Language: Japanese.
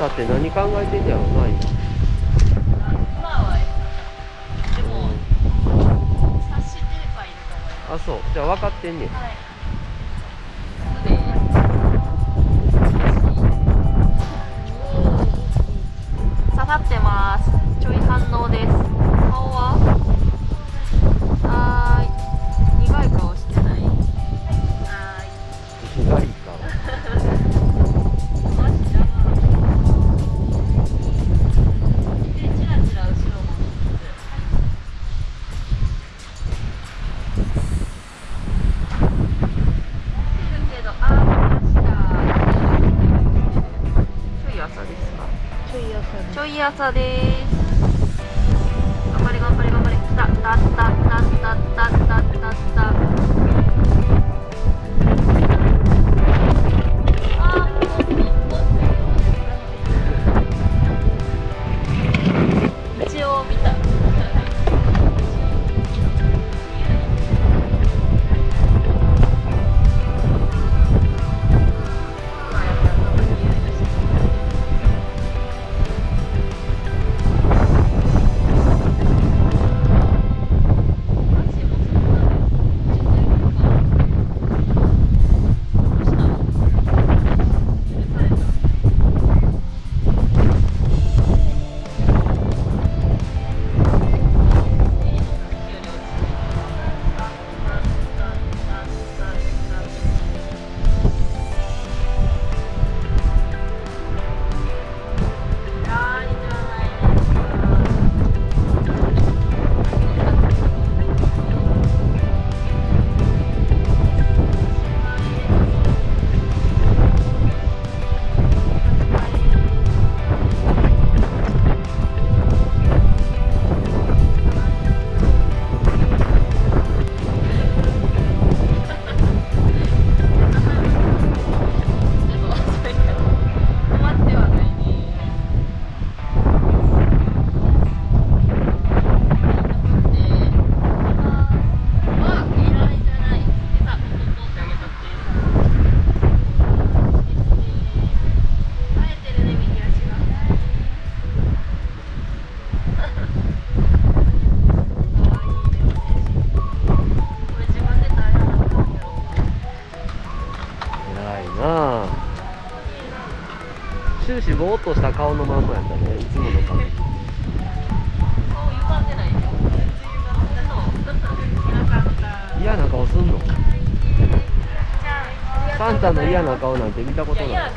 だって何考えてんじゃろな今あそう。じゃあ分かってんねん、はい。い朝です。頑張れ頑張れ頑張れ。た。たたたたたたたた。終始ぼーっとした顔のまんまやったね。いつもの顔嫌な顔すんの？サンタの嫌な顔なんて見たことない